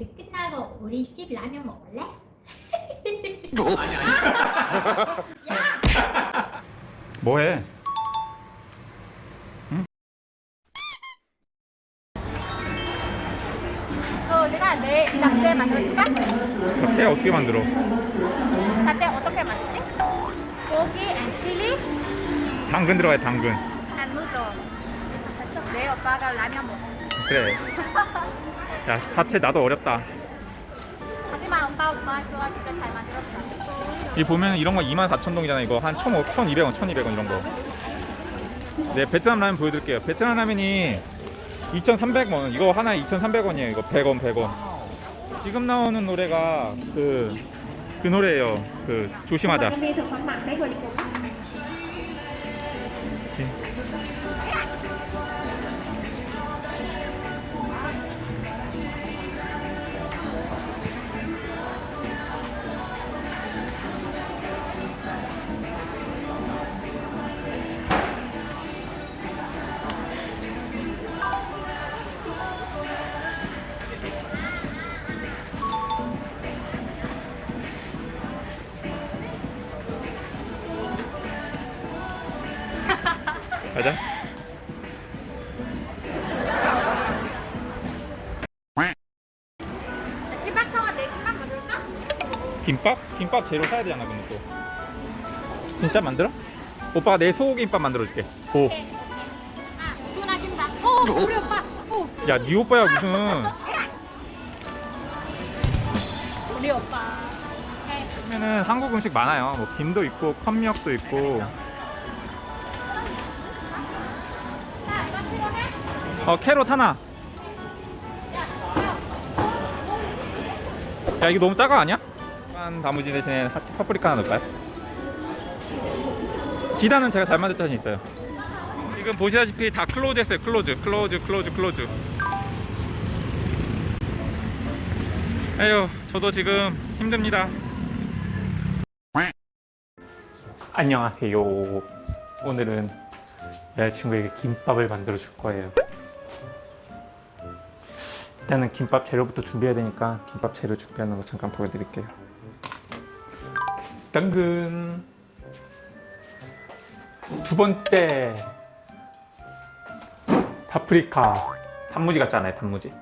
우리 끝나고 우리 집 라면 먹을래? 아니 아니. 뭐해? 어, 내가 내 낙제 만들어줄까? 잡채 어떻게 만들어? 낙제 어떻게 만들지? 고기 and chili 당근 들어가야 당근. and noodle. 됐어. 내 오빠가 라면 먹어. 그래. 야 잡채 나도 어렵다. 하지만 오빠 오빠 좋아하니까 잘 만들었어. 이 보면 이런 거 24,000동이잖아 이거 한 1,500, 1,200원, 1,200원 이런 거. 네 베트남 라면 보여드릴게요. 베트남 라면이 2,300원 이거 하나에 2,300원이에요. 이거 100원, 100원. 지금 나오는 노래가 그, 그 노래예요. 그 조심하자. 가자. 김밥 사와 내 김밥 만들까? 김밥? 김밥 재료 사야 되잖아 근데 또 진짜 만들어? 오빠가 내 소고기김밥 만들어줄게 오. 오케이 오케이. 아 누나 김밥. 오 우리 오빠. 오 야, 네 오빠야 무슨 우리 오빠. 보면은 한국 음식 많아요 뭐 김도 있고 컵미역도 있고 어 carrot 하나. 야 이거 너무 작아 아니야? 한 단무지 대신에 하치 파프리카 하나 넣을까요? 지단은 제가 잘 만들 자신 있어요. 지금 보시다시피 다 close 했어요 close close close close. 에휴 저도 지금 힘듭니다. 안녕하세요. 오늘은 여자친구에게 김밥을 만들어 줄 거예요 일단은 김밥 재료부터 준비해야 되니까 김밥 재료 준비하는 거 잠깐 보여드릴게요. 당근. 두 번째. 파프리카. 단무지 같지 않아요? 단무지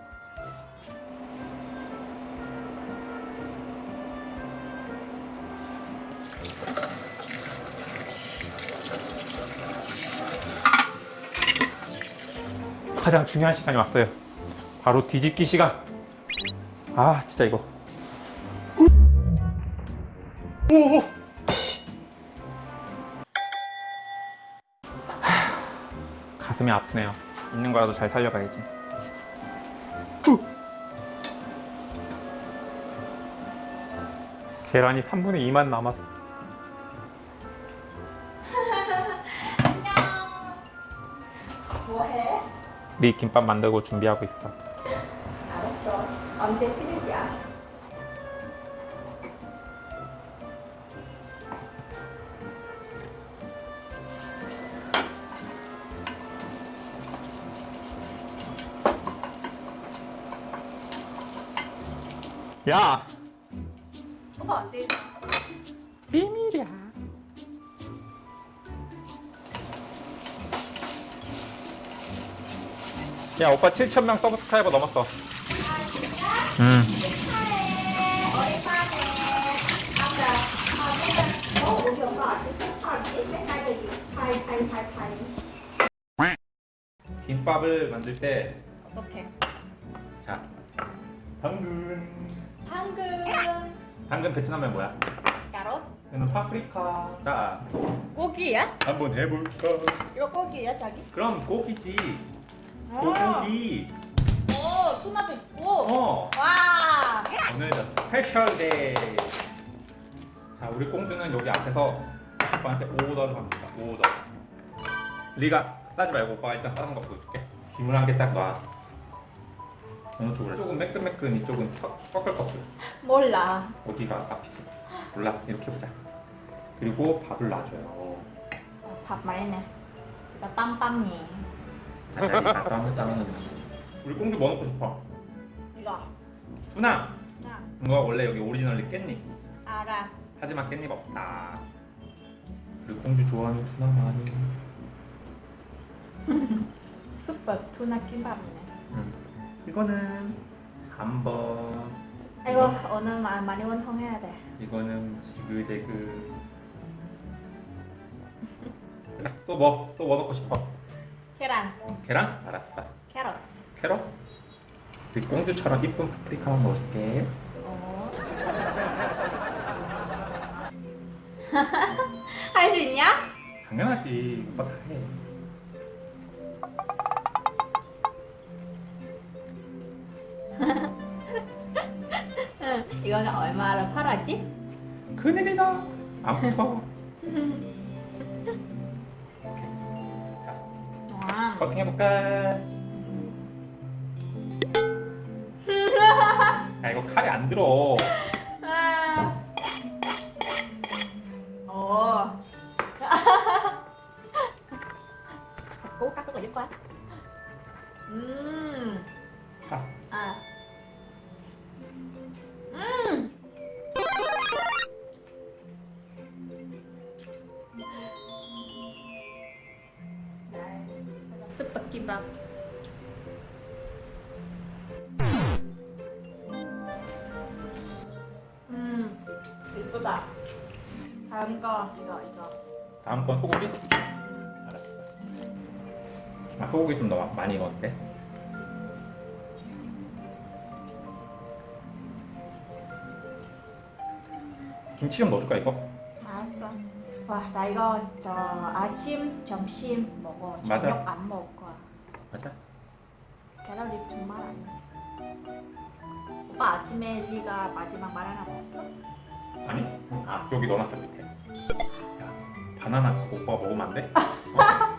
가장 중요한 시간이 왔어요. 바로 뒤집기 시간. 아 진짜 이거. 오! 하, 가슴이 아프네요. 있는 거라도 잘 살려가야지. 후. 계란이 3분의 2만 남았어. 뭐해? 네 김밥 만들고 준비하고 있어 알았어. 언제 피느냐? 야 오빠 언제? 비밀이야 야 오빠 7천명 서브스크라이버 넘었어 파이. 김밥을 만들 때 어떻게? 자, 당근 당근. 당근 베트남에 뭐야? 야로? 이거는 파프리카다 고기야? 한번 해볼까? 이거 고기야 자기? 그럼 고기지 아. 고기. 오 토마토 있고. 어. 와. 오늘은 special day 자 우리 꽁주는 여기 앞에서 오빠한테 오더를 합니다. 오더. 니가 싸지 말고 오빠가 일단 싸는 거 보여줄게. 김을 한개딱 놔. 어느 쪽으로 이쪽은 매끈매끈 이쪽은 퍽- 꺼끌꺼끌 몰라. 어디가 앞이지? 몰라. 이렇게 보자. 그리고 밥을 놔줘요. 어, 밥 말네. 이거 땀빵이. 다시 땀을 따면 우리 꽁주 뭐 넣고 싶어? 이거. 누나 나 이거 원래 여기 오리지널리 깻잎 알아. 하지만 깻잎 없다 그리고 공주 좋아하는 투나 많이 숯밥 투나 김밥이네. 응. 이거는 한번 이거 오늘 마- 많이 원통해야 돼. 이거는 지그재그 또 뭐? 또 뭐 넣고 싶어? 계란, 계란? 알았다 캐럿. 캐럿? 우리 공주처럼 이쁜 파프리카만 넣을게 어. 할 수 있냐? 당연하지 오빠 다해 응. 이거는 얼마로 팔았지? 큰일이다 안붙 커팅해볼까? 야 이거 칼이 안 들어 아. rất là dứt khoát. Ừm. 자 이쁘다. 다음 거 이거 이거. 다음 건 소고기? 알았어 아 소고기 좀 넣어 많이 넣었대 김치 좀 넣어줄까 이거? 알았어. 와, 나 이거 저 아침, 점심 먹어. 맞아. 저녁 안 먹을 거야. 맞아 계란이 정말 안 나. 오빠 아침에 네가 마지막 말 하나 먹었어? 아니 아 여기 넣어놨어 밑에 야 바나나 그거 오빠가 먹으면 안 돼? 어?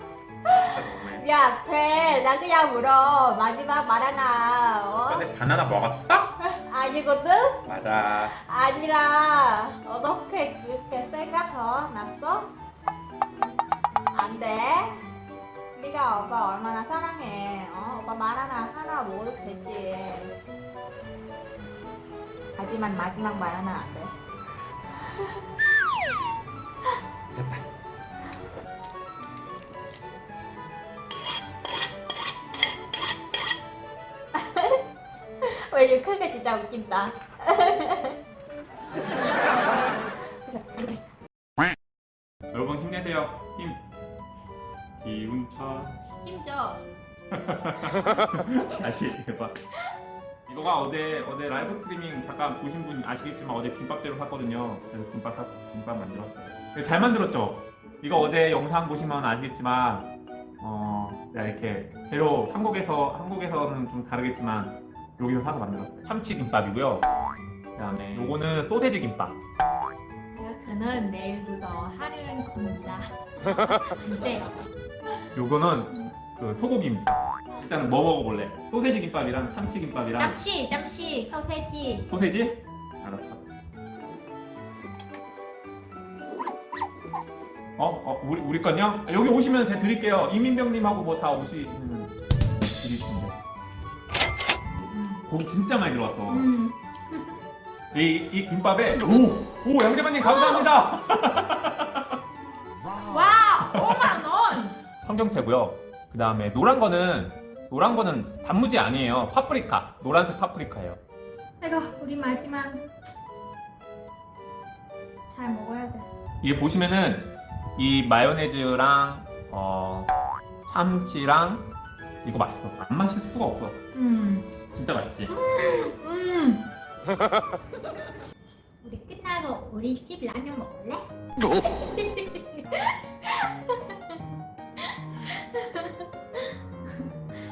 야, 돼. 나 그냥 물어. 마지막 말 하나. 어? 근데 바나나 먹었어? 아니거든? 맞아 아니라 어떻게 그렇게 생각 났어? 안 돼. 네가 오빠 얼마나 사랑해. 어? 오빠 말 하나 하나 되지. 하지만 마지막 말 하나 안 돼. 됐다 왜 이렇게 크게 진짜 웃긴다. 여러분 힘내세요 힘 기운차 힘줘. 다시 해봐 이거가 어제 어제 라이브 스트리밍 잠깐 보신 분 아시겠지만 어제 김밥대로 샀거든요. 그래서 김밥 사, 김밥 만들었어요. 잘 만들었죠? 이거 어제 영상 보시면 아시겠지만 어 내가 이렇게 재료 한국에서 한국에서는 좀 다르겠지만 여기서 사서 만들었어요. 참치 김밥이고요. 그다음에 요거는 소세지 김밥. 이렇게는 내일부터 하는 겁니다. 안 돼요. 요거는 그 소고기입니다 일단은 뭐 먹어볼래 소세지 김밥이랑 참치 김밥이랑 잠시, 잠시, 소세지. 소세지? 알았어. 어? 어? 우리, 우리 건요? 아, 여기 오시면 제가 드릴게요. 이민병님하고 뭐 다 오시면 드리시면 돼요. 고기 진짜 많이 들어왔어. 음. 이, 이 김밥에 오! 오! 양재만님 감사합니다! 와, 5만 원. 청경채고요. 그 다음에 노란 거는 노란 거는 단무지 아니에요. 파프리카. 노란색 파프리카예요. 이거 우리 마지막 잘 먹어야 돼. 이게 보시면은 이 마요네즈랑 어, 참치랑 이거 맛있어. 안 마실 수가 없어. 음. 진짜 맛있지. 음. 우리 끝나고 우리 집 라면 먹을래?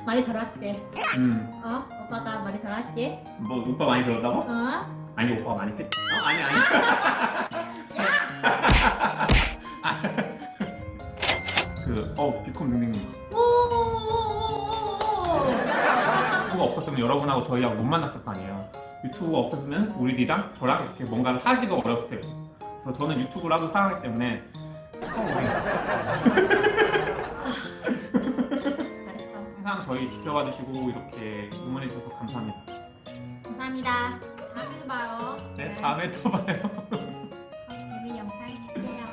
많이 덜었지? 음, 어? 오빠가 많이 덜었지? 뭐 오빠 많이 들었다고? 어? 아니 오빠 많이 했. 어 아니 아니. 그어 능능님 오오오오오오 유튜브가 없었으면 여러분하고 저희하고 못 만났을 거 아니에요. 유튜브가 없었으면 우리랑 저랑 이렇게 뭔가를 하기도 어려웠을 테고. 그래서 저는 유튜브를 하고 살아가기 때문에 저희 지켜봐 주시고 이렇게 응원해 주셔서 감사합니다. 감사합니다. 다음에 봐요. 네 다음에 또 봐요. 우리 영상 줄게요.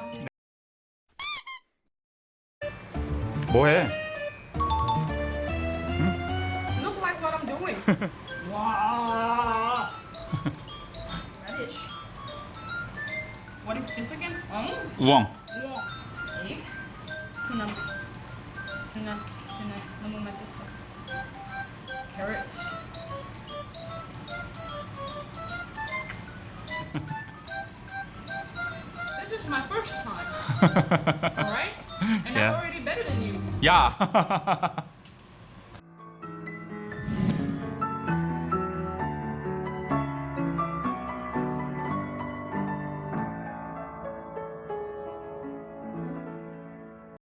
뭐해? Look like what I'm doing. wow. Radish. What is this again? Oh, 우엉. Tuna. Tuna. Tuna. 너무 맛있어. Carrots. this is my first time. All right, and Yeah. I'm already better than you. 야.